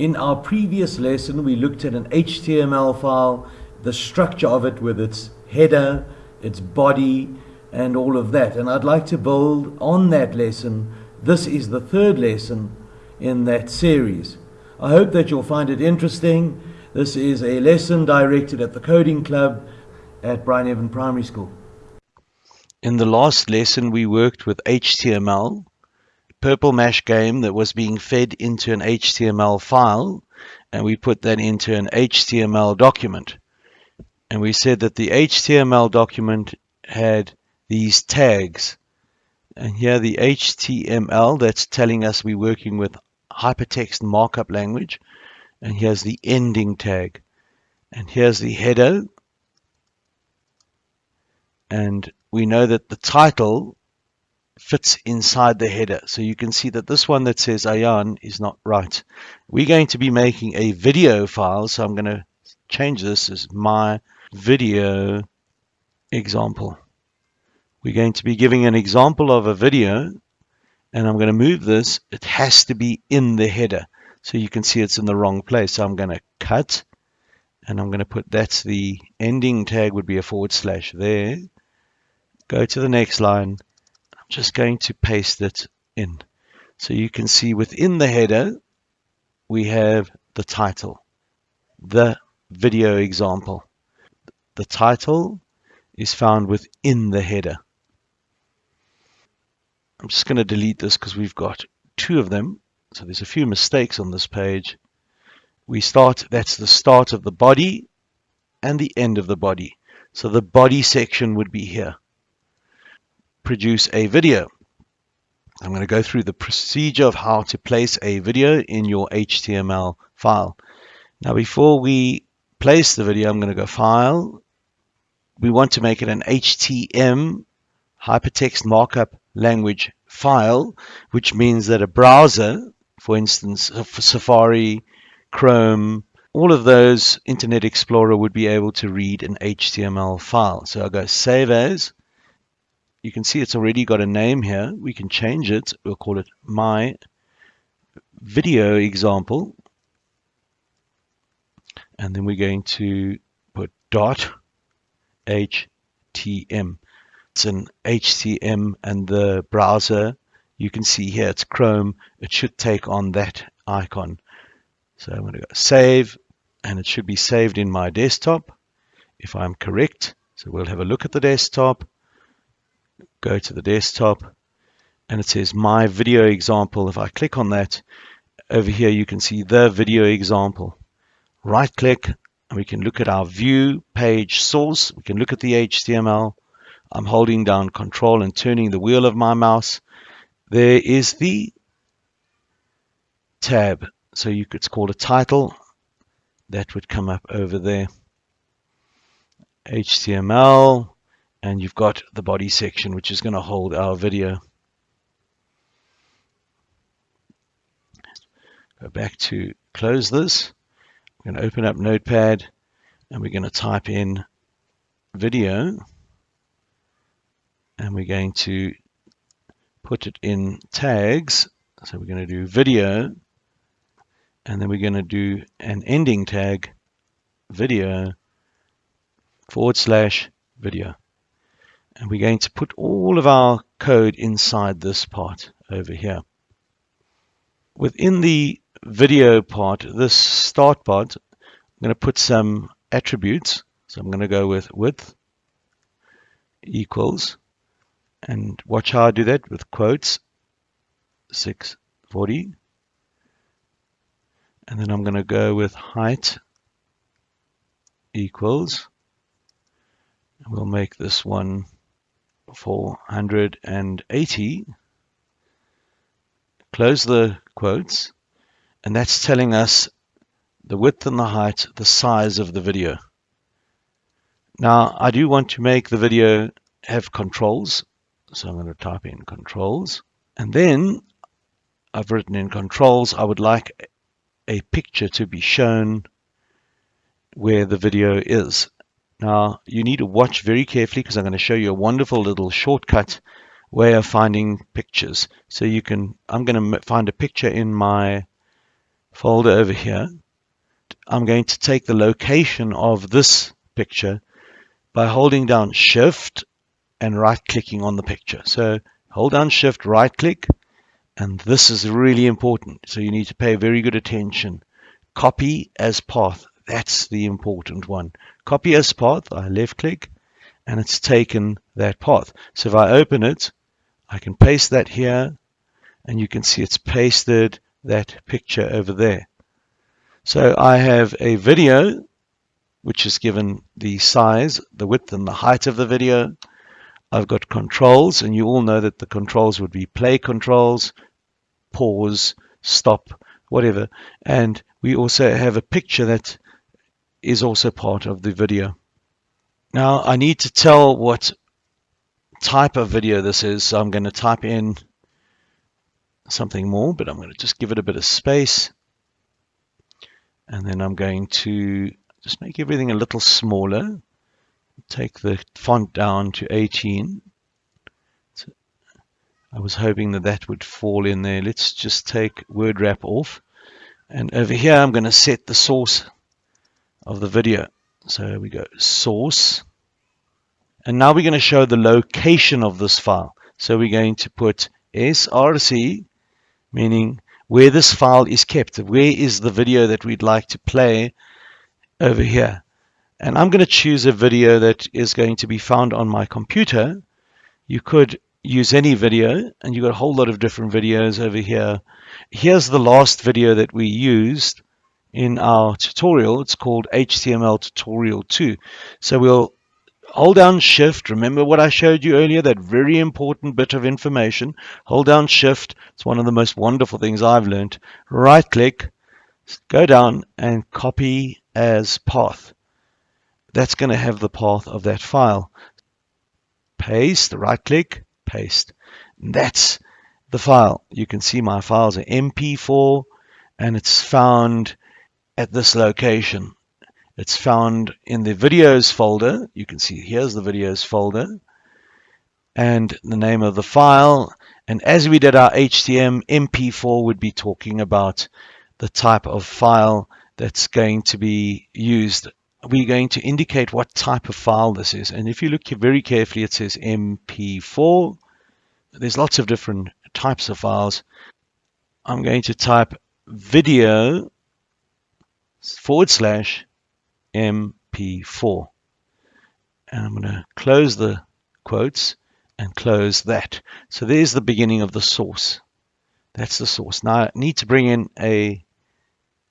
In our previous lesson, we looked at an HTML file, the structure of it with its header, its body, and all of that. And I'd like to build on that lesson. This is the third lesson in that series. I hope that you'll find it interesting. This is a lesson directed at the Coding Club at Brian Evan Primary School. In the last lesson, we worked with HTML, Purple Mash game that was being fed into an HTML file, and we put that into an HTML document. And we said that the HTML document had these tags. And here the HTML, that's telling us we're working with hypertext markup language. And here's the ending tag. And here's the header. And we know that the title fits inside the header. So you can see that this one that says Ayan is not right. We're going to be making a video file. So I'm going to change this as my video example. We're going to be giving an example of a video and I'm going to move this. It has to be in the header. So you can see it's in the wrong place. So I'm going to cut and I'm going to put that's the ending tag would be a forward slash there. Go to the next line just going to paste it in. So you can see within the header, we have the title, the video example. The title is found within the header. I'm just going to delete this because we've got two of them. So there's a few mistakes on this page. We start, that's the start of the body and the end of the body. So the body section would be here produce a video. I'm going to go through the procedure of how to place a video in your HTML file. Now before we place the video, I'm going to go File. We want to make it an HTM hypertext markup language file, which means that a browser, for instance, uh, for Safari, Chrome, all of those Internet Explorer would be able to read an HTML file. So I'll go Save As you can see it's already got a name here. We can change it. We'll call it my video example. And then we're going to put dot HTM. It's an HTM and the browser, you can see here it's Chrome. It should take on that icon. So I'm going to go save and it should be saved in my desktop if I'm correct. So we'll have a look at the desktop go to the desktop and it says my video example. If I click on that over here, you can see the video example. Right click and we can look at our view page source. We can look at the HTML. I'm holding down control and turning the wheel of my mouse. There is the tab. So you could call a title. That would come up over there. HTML and you've got the body section which is going to hold our video. Go back to close this. We're going to open up Notepad and we're going to type in video and we're going to put it in tags. So we're going to do video and then we're going to do an ending tag video forward slash video and we're going to put all of our code inside this part over here. Within the video part, this start part, I'm going to put some attributes. So I'm going to go with width equals, and watch how I do that with quotes, 640. And then I'm going to go with height equals, and we'll make this one 480 close the quotes. And that's telling us the width and the height the size of the video. Now I do want to make the video have controls. So I'm going to type in controls. And then I've written in controls. I would like a picture to be shown where the video is now, you need to watch very carefully because I'm going to show you a wonderful little shortcut way of finding pictures. So you can, I'm going to find a picture in my folder over here, I'm going to take the location of this picture by holding down shift and right clicking on the picture. So hold down shift, right click, and this is really important. So you need to pay very good attention. Copy as path. That's the important one. Copy as path. I left click and it's taken that path. So if I open it, I can paste that here and you can see it's pasted that picture over there. So I have a video which is given the size, the width and the height of the video. I've got controls, and you all know that the controls would be play controls, pause, stop, whatever. And we also have a picture that is also part of the video. Now I need to tell what type of video this is, so I'm going to type in something more, but I'm going to just give it a bit of space. And then I'm going to just make everything a little smaller. Take the font down to 18. So I was hoping that that would fall in there. Let's just take word wrap off. And over here, I'm going to set the source of the video. So we go source. And now we're going to show the location of this file. So we're going to put src, meaning where this file is kept. Where is the video that we'd like to play over here. And I'm going to choose a video that is going to be found on my computer. You could use any video and you've got a whole lot of different videos over here. Here's the last video that we used in our tutorial. It's called HTML tutorial 2. So we'll hold down shift. Remember what I showed you earlier, that very important bit of information. Hold down shift. It's one of the most wonderful things I've learned. Right click, go down and copy as path. That's going to have the path of that file. Paste, right click, paste. That's the file. You can see my files are MP4 and it's found at this location. It's found in the videos folder. You can see here's the videos folder and the name of the file. And as we did our HTM, MP4 would be talking about the type of file that's going to be used. We're going to indicate what type of file this is. And if you look very carefully, it says MP4. There's lots of different types of files. I'm going to type video forward slash MP4. And I'm going to close the quotes and close that. So there's the beginning of the source. That's the source. Now I need to bring in a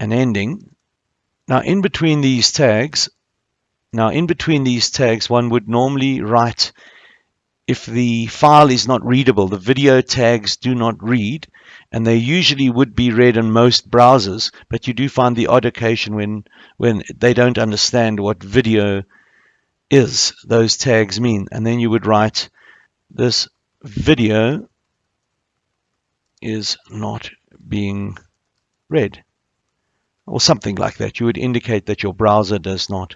an ending now in between these tags, now in between these tags, one would normally write if the file is not readable, the video tags do not read, and they usually would be read in most browsers, but you do find the odd occasion when, when they don't understand what video is, those tags mean. And then you would write, this video is not being read or something like that. You would indicate that your browser does not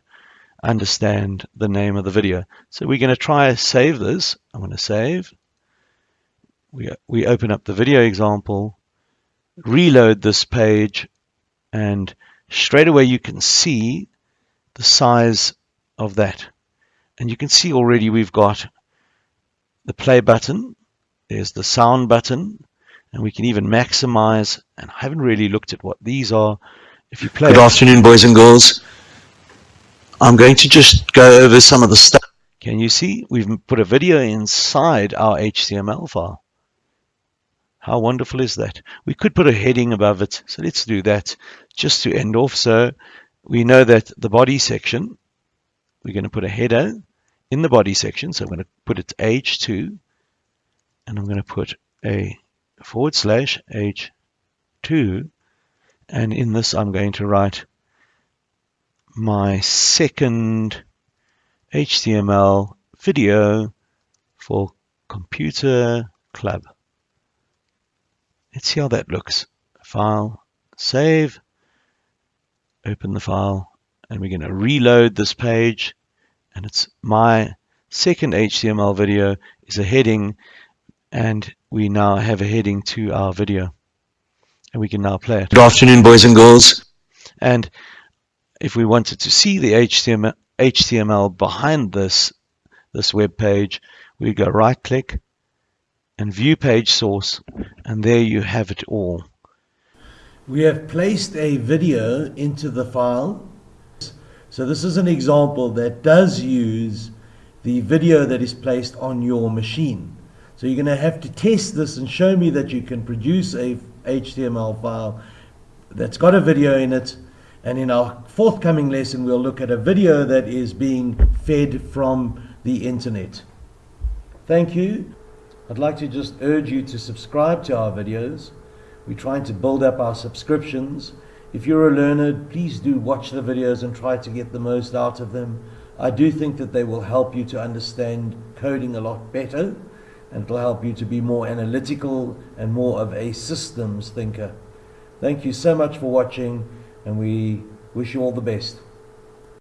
understand the name of the video. So we're going to try save this. I'm going to save. We, we open up the video example, reload this page, and straight away you can see the size of that. And you can see already we've got the play button, there's the sound button, and we can even maximize, and I haven't really looked at what these are, if you play. Good afternoon, boys and girls. I'm going to just go over some of the stuff. Can you see? We've put a video inside our HTML file. How wonderful is that? We could put a heading above it. So let's do that just to end off. So we know that the body section, we're going to put a header in the body section. So I'm going to put it H2 and I'm going to put a forward slash H2 and in this I'm going to write my second HTML video for computer club. Let's see how that looks. File, save, open the file, and we're going to reload this page. And it's my second HTML video is a heading, and we now have a heading to our video. And we can now play it. Good afternoon, boys and girls. And if we wanted to see the HTML, HTML behind this, this web page, we go right click and view page source and there you have it all. We have placed a video into the file. So this is an example that does use the video that is placed on your machine. So you're going to have to test this and show me that you can produce a HTML file that's got a video in it. And in our forthcoming lesson, we'll look at a video that is being fed from the internet. Thank you. I'd like to just urge you to subscribe to our videos. We're trying to build up our subscriptions. If you're a learner, please do watch the videos and try to get the most out of them. I do think that they will help you to understand coding a lot better and it'll help you to be more analytical and more of a systems thinker. Thank you so much for watching and we wish you all the best.